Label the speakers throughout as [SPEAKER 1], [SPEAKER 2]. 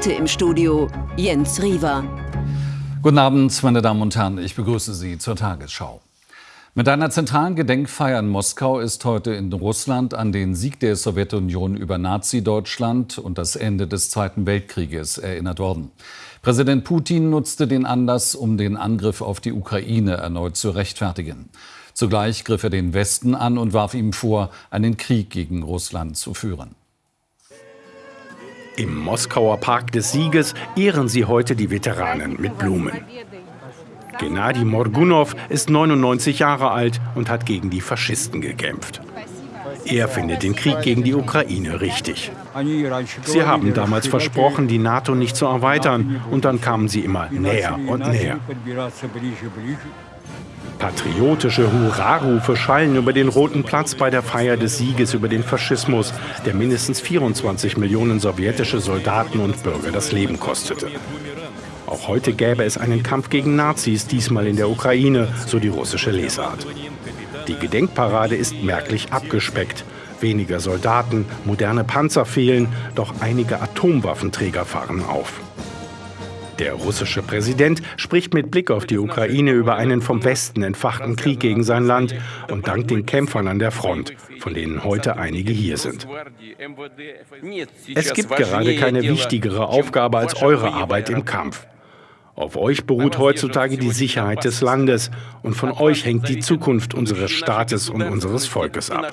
[SPEAKER 1] Heute im Studio Jens Riewer.
[SPEAKER 2] Guten Abend, meine Damen und Herren. Ich begrüße Sie zur Tagesschau. Mit einer zentralen Gedenkfeier in Moskau ist heute in Russland an den Sieg der Sowjetunion über Nazi-Deutschland und das Ende des Zweiten Weltkrieges erinnert worden. Präsident Putin nutzte den Anlass, um den Angriff auf die Ukraine erneut zu rechtfertigen. Zugleich griff er den Westen an und warf ihm vor, einen Krieg gegen Russland zu führen.
[SPEAKER 3] Im Moskauer Park des Sieges ehren sie heute die Veteranen mit Blumen. Gennady Morgunov ist 99 Jahre alt und hat gegen die Faschisten gekämpft. Er findet den Krieg gegen die Ukraine richtig. Sie haben damals versprochen, die NATO nicht zu erweitern, und dann kamen sie immer näher und näher. Patriotische Hurrarufe schallen über den Roten Platz bei der Feier des Sieges über den Faschismus, der mindestens 24 Millionen sowjetische Soldaten und Bürger das Leben kostete. Auch heute gäbe es einen Kampf gegen Nazis, diesmal in der Ukraine, so die russische Lesart. Die Gedenkparade ist merklich abgespeckt. Weniger Soldaten, moderne Panzer fehlen, doch einige Atomwaffenträger fahren auf. Der russische Präsident spricht mit Blick auf die Ukraine über einen vom Westen entfachten Krieg gegen sein Land und dankt den Kämpfern an der Front, von denen heute einige hier sind. Es gibt gerade keine wichtigere Aufgabe als eure Arbeit im Kampf. Auf euch beruht heutzutage die Sicherheit des Landes und von euch hängt die Zukunft unseres Staates und unseres Volkes ab.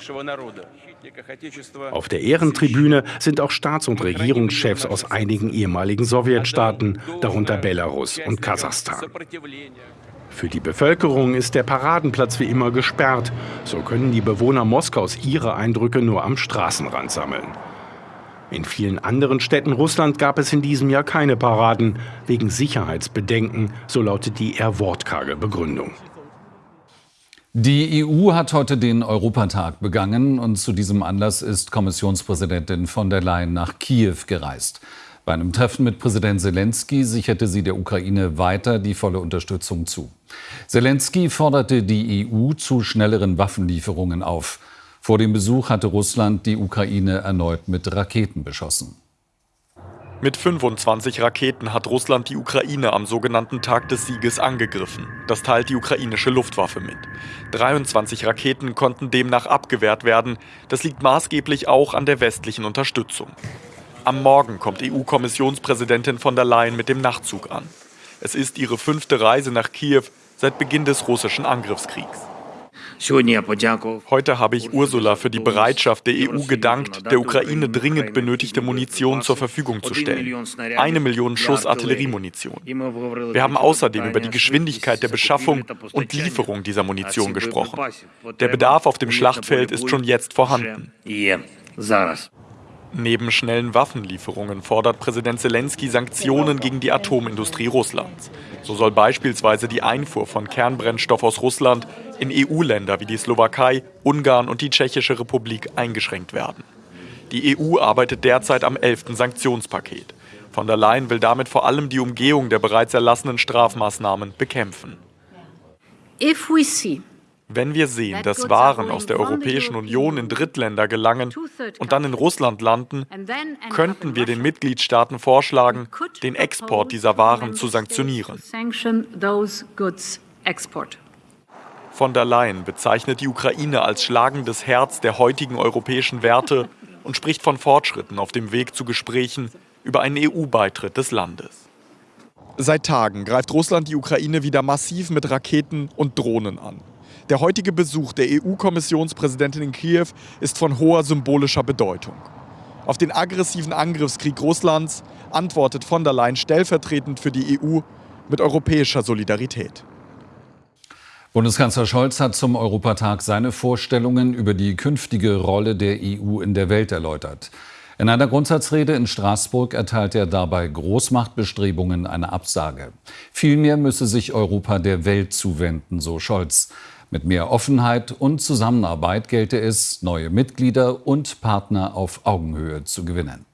[SPEAKER 3] Auf der Ehrentribüne sind auch Staats- und Regierungschefs aus einigen ehemaligen Sowjetstaaten, darunter Belarus und Kasachstan. Für die Bevölkerung ist der Paradenplatz wie immer gesperrt. So können die Bewohner Moskaus ihre Eindrücke nur am Straßenrand sammeln. In vielen anderen Städten Russland gab es in diesem Jahr keine Paraden, wegen Sicherheitsbedenken, so lautet die eher wortkarge Begründung.
[SPEAKER 2] Die EU hat heute den Europatag begangen und zu diesem Anlass ist Kommissionspräsidentin von der Leyen nach Kiew gereist. Bei einem Treffen mit Präsident Zelensky sicherte sie der Ukraine weiter die volle Unterstützung zu. Zelensky forderte die EU zu schnelleren Waffenlieferungen auf. Vor dem Besuch hatte Russland die Ukraine erneut mit Raketen beschossen.
[SPEAKER 4] Mit 25 Raketen hat Russland die Ukraine am sogenannten Tag des Sieges angegriffen. Das teilt die ukrainische Luftwaffe mit. 23 Raketen konnten demnach abgewehrt werden. Das liegt maßgeblich auch an der westlichen Unterstützung. Am Morgen kommt EU-Kommissionspräsidentin von der Leyen mit dem Nachtzug an. Es ist ihre fünfte Reise nach Kiew seit Beginn des russischen Angriffskriegs. Heute habe ich Ursula für die Bereitschaft der EU gedankt, der Ukraine dringend benötigte Munition zur Verfügung zu stellen. Eine Million Schuss Artilleriemunition. Wir haben außerdem über die Geschwindigkeit der Beschaffung und Lieferung dieser Munition gesprochen. Der Bedarf auf dem Schlachtfeld ist schon jetzt vorhanden. Neben schnellen Waffenlieferungen fordert Präsident Zelensky Sanktionen gegen die Atomindustrie Russlands. So soll beispielsweise die Einfuhr von Kernbrennstoff aus Russland in EU-Länder wie die Slowakei, Ungarn und die Tschechische Republik eingeschränkt werden. Die EU arbeitet derzeit am 11. Sanktionspaket. Von der Leyen will damit vor allem die Umgehung der bereits erlassenen Strafmaßnahmen bekämpfen. Wenn wir sehen, dass Waren aus der Europäischen Union in Drittländer gelangen und dann in Russland landen, könnten wir den Mitgliedstaaten vorschlagen, den Export dieser Waren zu sanktionieren. Von der Leyen bezeichnet die Ukraine als schlagendes Herz der heutigen europäischen Werte und spricht von Fortschritten auf dem Weg zu Gesprächen über einen EU-Beitritt des Landes.
[SPEAKER 5] Seit Tagen greift Russland die Ukraine wieder massiv mit Raketen und Drohnen an. Der heutige Besuch der EU-Kommissionspräsidentin in Kiew ist von hoher symbolischer Bedeutung. Auf den aggressiven Angriffskrieg Russlands antwortet von der Leyen stellvertretend für die EU mit europäischer Solidarität.
[SPEAKER 2] Bundeskanzler Scholz hat zum Europatag seine Vorstellungen über die künftige Rolle der EU in der Welt erläutert. In einer Grundsatzrede in Straßburg erteilt er dabei Großmachtbestrebungen eine Absage. Vielmehr müsse sich Europa der Welt zuwenden, so Scholz. Mit mehr Offenheit und Zusammenarbeit gelte es, neue Mitglieder und Partner auf Augenhöhe zu gewinnen.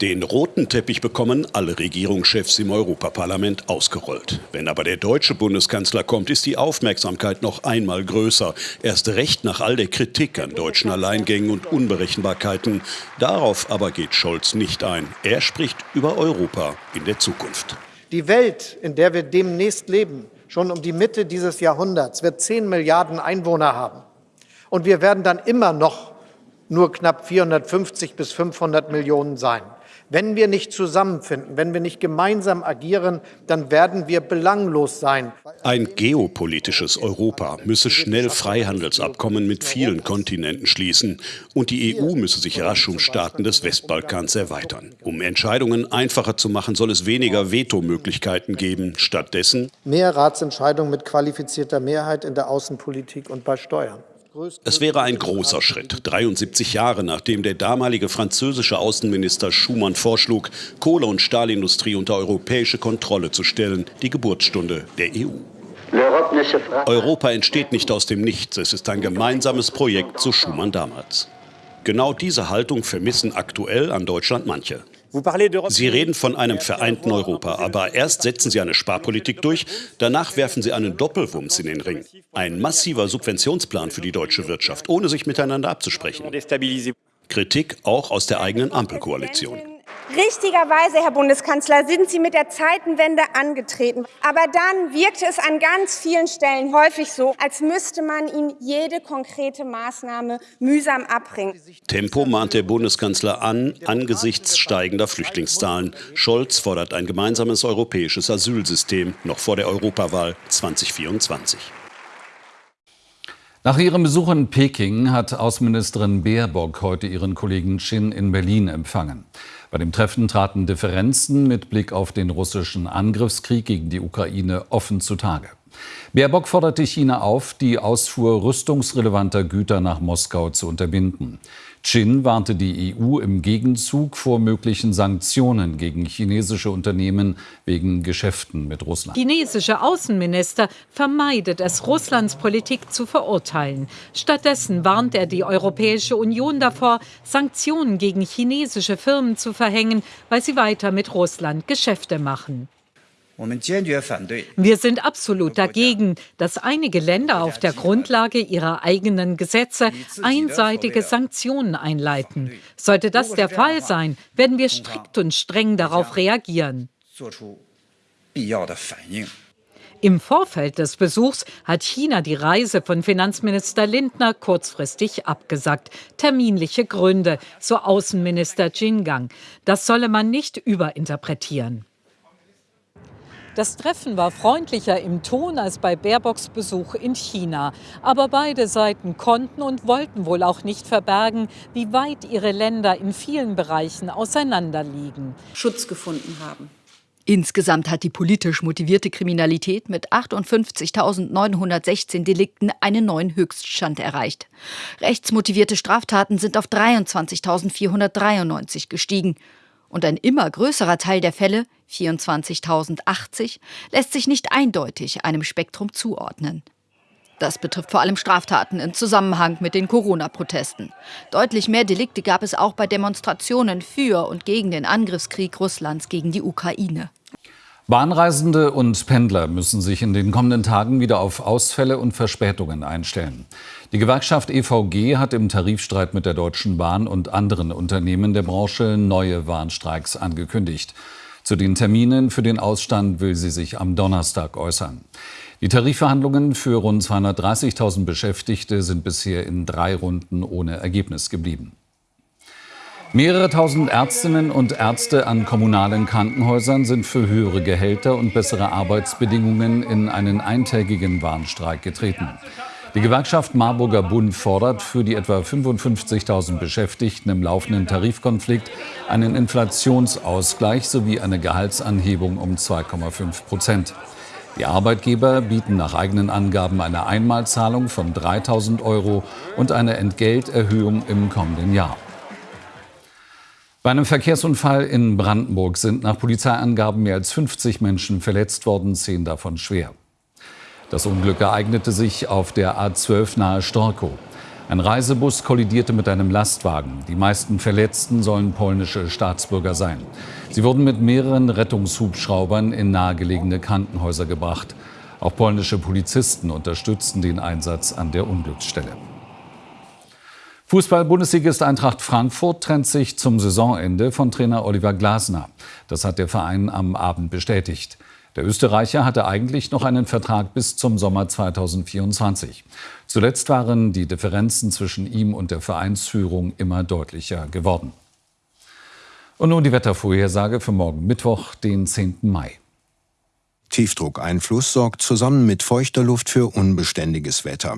[SPEAKER 6] Den roten Teppich bekommen alle Regierungschefs im Europaparlament ausgerollt. Wenn aber der deutsche Bundeskanzler kommt, ist die Aufmerksamkeit noch einmal größer. Erst recht nach all der Kritik an deutschen Alleingängen und Unberechenbarkeiten. Darauf aber geht Scholz nicht ein. Er spricht über Europa in der Zukunft.
[SPEAKER 7] Die Welt, in der wir demnächst leben, schon um die Mitte dieses Jahrhunderts, wird 10 Milliarden Einwohner haben. Und wir werden dann immer noch nur knapp 450 bis 500 Millionen sein. Wenn wir nicht zusammenfinden, wenn wir nicht gemeinsam agieren, dann werden wir belanglos sein.
[SPEAKER 6] Ein geopolitisches Europa müsse schnell Freihandelsabkommen mit vielen Kontinenten schließen. Und die EU müsse sich rasch um Staaten des Westbalkans erweitern. Um Entscheidungen einfacher zu machen, soll es weniger Vetomöglichkeiten geben. Stattdessen
[SPEAKER 7] mehr Ratsentscheidungen mit qualifizierter Mehrheit in der Außenpolitik und bei Steuern.
[SPEAKER 6] Es wäre ein großer Schritt, 73 Jahre nachdem der damalige französische Außenminister Schumann vorschlug, Kohle- und Stahlindustrie unter europäische Kontrolle zu stellen, die Geburtsstunde der EU. Europa entsteht nicht aus dem Nichts, es ist ein gemeinsames Projekt, so Schumann damals. Genau diese Haltung vermissen aktuell an Deutschland manche. Sie reden von einem vereinten Europa, aber erst setzen Sie eine Sparpolitik durch, danach werfen Sie einen Doppelwumms in den Ring. Ein massiver Subventionsplan für die deutsche Wirtschaft, ohne sich miteinander abzusprechen. Kritik auch aus der eigenen Ampelkoalition.
[SPEAKER 8] Richtigerweise, Herr Bundeskanzler, sind Sie mit der Zeitenwende angetreten. Aber dann wirkte es an ganz vielen Stellen häufig so, als müsste man Ihnen jede konkrete Maßnahme mühsam abbringen.
[SPEAKER 6] Tempo mahnt der Bundeskanzler an, angesichts steigender Flüchtlingszahlen. Scholz fordert ein gemeinsames europäisches Asylsystem noch vor der Europawahl 2024.
[SPEAKER 2] Nach ihrem Besuch in Peking hat Außenministerin Baerbock heute ihren Kollegen Chin in Berlin empfangen. Bei dem Treffen traten Differenzen mit Blick auf den russischen Angriffskrieg gegen die Ukraine offen zutage. Baerbock forderte China auf, die Ausfuhr rüstungsrelevanter Güter nach Moskau zu unterbinden. Chin warnte die EU im Gegenzug vor möglichen Sanktionen gegen chinesische Unternehmen wegen Geschäften mit Russland.
[SPEAKER 9] Chinesische Außenminister vermeidet es, Russlands Politik zu verurteilen. Stattdessen warnt er die Europäische Union davor, Sanktionen gegen chinesische Firmen zu verhängen, weil sie weiter mit Russland Geschäfte machen. Wir sind absolut dagegen, dass einige Länder auf der Grundlage ihrer eigenen Gesetze einseitige Sanktionen einleiten. Sollte das der Fall sein, werden wir strikt und streng darauf reagieren. Im Vorfeld des Besuchs hat China die Reise von Finanzminister Lindner kurzfristig abgesagt. Terminliche Gründe, so Außenminister Jingang. Das solle man nicht überinterpretieren. Das Treffen war freundlicher im Ton als bei Baerbocks Besuch in China. Aber beide Seiten konnten und wollten wohl auch nicht verbergen, wie weit ihre Länder in vielen Bereichen auseinanderliegen.
[SPEAKER 10] Schutz gefunden haben.
[SPEAKER 11] Insgesamt hat die politisch motivierte Kriminalität mit 58.916 Delikten einen neuen Höchststand erreicht. Rechtsmotivierte Straftaten sind auf 23.493 gestiegen. Und ein immer größerer Teil der Fälle, 24.080, lässt sich nicht eindeutig einem Spektrum zuordnen. Das betrifft vor allem Straftaten im Zusammenhang mit den Corona-Protesten. Deutlich mehr Delikte gab es auch bei Demonstrationen für und gegen den Angriffskrieg Russlands gegen die Ukraine.
[SPEAKER 2] Bahnreisende und Pendler müssen sich in den kommenden Tagen wieder auf Ausfälle und Verspätungen einstellen. Die Gewerkschaft EVG hat im Tarifstreit mit der Deutschen Bahn und anderen Unternehmen der Branche neue Warnstreiks angekündigt. Zu den Terminen für den Ausstand will sie sich am Donnerstag äußern. Die Tarifverhandlungen für rund 230.000 Beschäftigte sind bisher in drei Runden ohne Ergebnis geblieben. Mehrere tausend Ärztinnen und Ärzte an kommunalen Krankenhäusern sind für höhere Gehälter und bessere Arbeitsbedingungen in einen eintägigen Warnstreik getreten. Die Gewerkschaft Marburger Bund fordert für die etwa 55.000 Beschäftigten im laufenden Tarifkonflikt einen Inflationsausgleich sowie eine Gehaltsanhebung um 2,5 Prozent. Die Arbeitgeber bieten nach eigenen Angaben eine Einmalzahlung von 3.000 Euro und eine Entgelterhöhung im kommenden Jahr. Bei einem Verkehrsunfall in Brandenburg sind nach Polizeiangaben mehr als 50 Menschen verletzt worden, zehn davon schwer. Das Unglück ereignete sich auf der A12 nahe Storkow. Ein Reisebus kollidierte mit einem Lastwagen. Die meisten Verletzten sollen polnische Staatsbürger sein. Sie wurden mit mehreren Rettungshubschraubern in nahegelegene Krankenhäuser gebracht. Auch polnische Polizisten unterstützten den Einsatz an der Unglücksstelle. Fußball-Bundesligist Eintracht Frankfurt trennt sich zum Saisonende von Trainer Oliver Glasner. Das hat der Verein am Abend bestätigt. Der Österreicher hatte eigentlich noch einen Vertrag bis zum Sommer 2024. Zuletzt waren die Differenzen zwischen ihm und der Vereinsführung immer deutlicher geworden. Und nun die Wettervorhersage für morgen Mittwoch, den 10. Mai.
[SPEAKER 10] Tiefdruckeinfluss sorgt zusammen mit feuchter Luft für unbeständiges Wetter.